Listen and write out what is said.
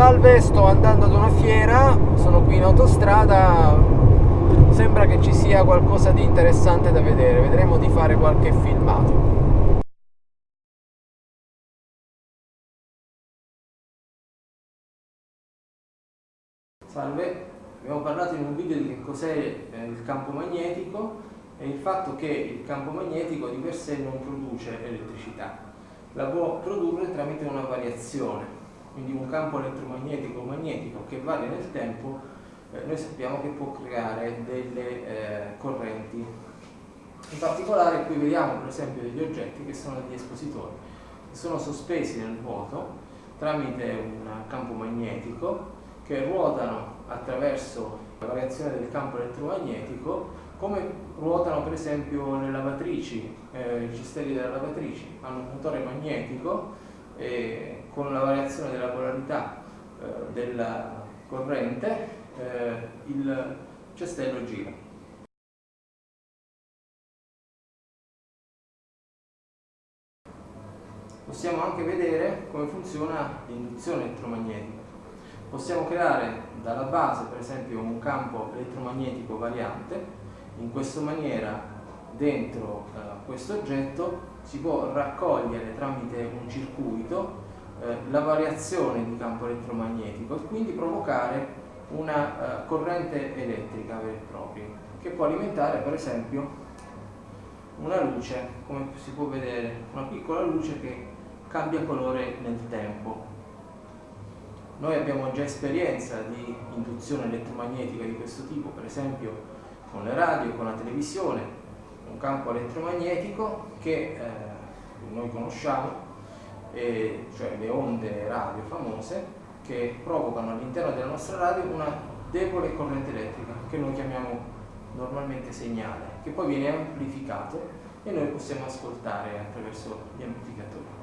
Salve, sto andando ad una fiera, sono qui in autostrada, sembra che ci sia qualcosa di interessante da vedere, vedremo di fare qualche filmato. Salve, abbiamo parlato in un video di che cos'è eh, il campo magnetico e il fatto che il campo magnetico di per sé non produce elettricità, la può produrre tramite una variazione quindi un campo elettromagnetico o magnetico che varia nel tempo, eh, noi sappiamo che può creare delle eh, correnti. In particolare qui vediamo per esempio degli oggetti che sono degli espositori, che sono sospesi nel vuoto tramite un campo magnetico che ruotano attraverso la variazione del campo elettromagnetico come ruotano per esempio le lavatrici, eh, i cistelli delle lavatrici, hanno un motore magnetico e con la variazione della polarità eh, della corrente eh, il cestello gira. Possiamo anche vedere come funziona l'induzione elettromagnetica. Possiamo creare dalla base per esempio un campo elettromagnetico variante, in questa maniera dentro eh, questo oggetto si può raccogliere tramite un circuito eh, la variazione di campo elettromagnetico e quindi provocare una eh, corrente elettrica vera e propria che può alimentare per esempio una luce, come si può vedere, una piccola luce che cambia colore nel tempo. Noi abbiamo già esperienza di induzione elettromagnetica di questo tipo, per esempio con le radio, con la televisione, un campo elettromagnetico che eh, noi conosciamo eh, cioè le onde radio famose, che provocano all'interno della nostra radio una debole corrente elettrica, che noi chiamiamo normalmente segnale, che poi viene amplificato e noi possiamo ascoltare attraverso gli amplificatori.